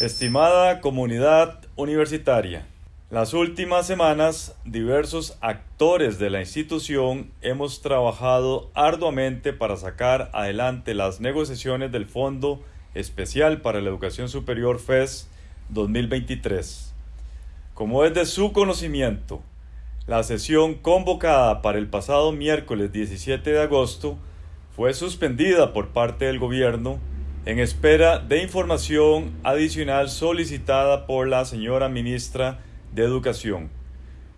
Estimada comunidad universitaria, las últimas semanas diversos actores de la institución hemos trabajado arduamente para sacar adelante las negociaciones del Fondo Especial para la Educación Superior FES 2023. Como es de su conocimiento, la sesión convocada para el pasado miércoles 17 de agosto fue suspendida por parte del gobierno en espera de información adicional solicitada por la señora ministra de Educación.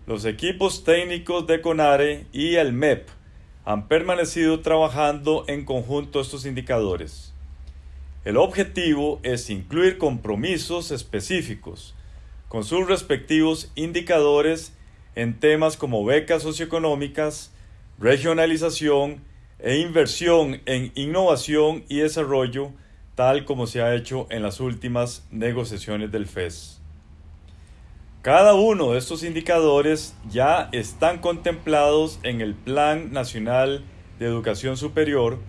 Los equipos técnicos de CONARE y el MEP han permanecido trabajando en conjunto estos indicadores. El objetivo es incluir compromisos específicos con sus respectivos indicadores en temas como becas socioeconómicas, regionalización e inversión en innovación y desarrollo, tal como se ha hecho en las últimas negociaciones del FES. Cada uno de estos indicadores ya están contemplados en el Plan Nacional de Educación Superior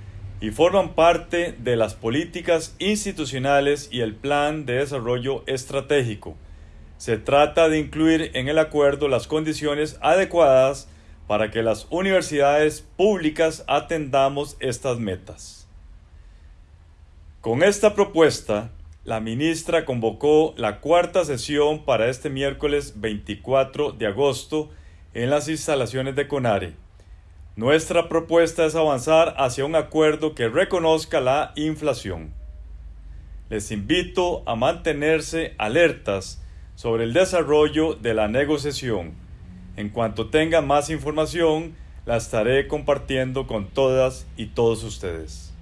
y forman parte de las políticas institucionales y el Plan de Desarrollo Estratégico. Se trata de incluir en el acuerdo las condiciones adecuadas para que las universidades públicas atendamos estas metas. Con esta propuesta, la ministra convocó la cuarta sesión para este miércoles 24 de agosto en las instalaciones de CONARE. Nuestra propuesta es avanzar hacia un acuerdo que reconozca la inflación. Les invito a mantenerse alertas sobre el desarrollo de la negociación. En cuanto tenga más información, la estaré compartiendo con todas y todos ustedes.